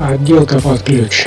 Отделка под ключ.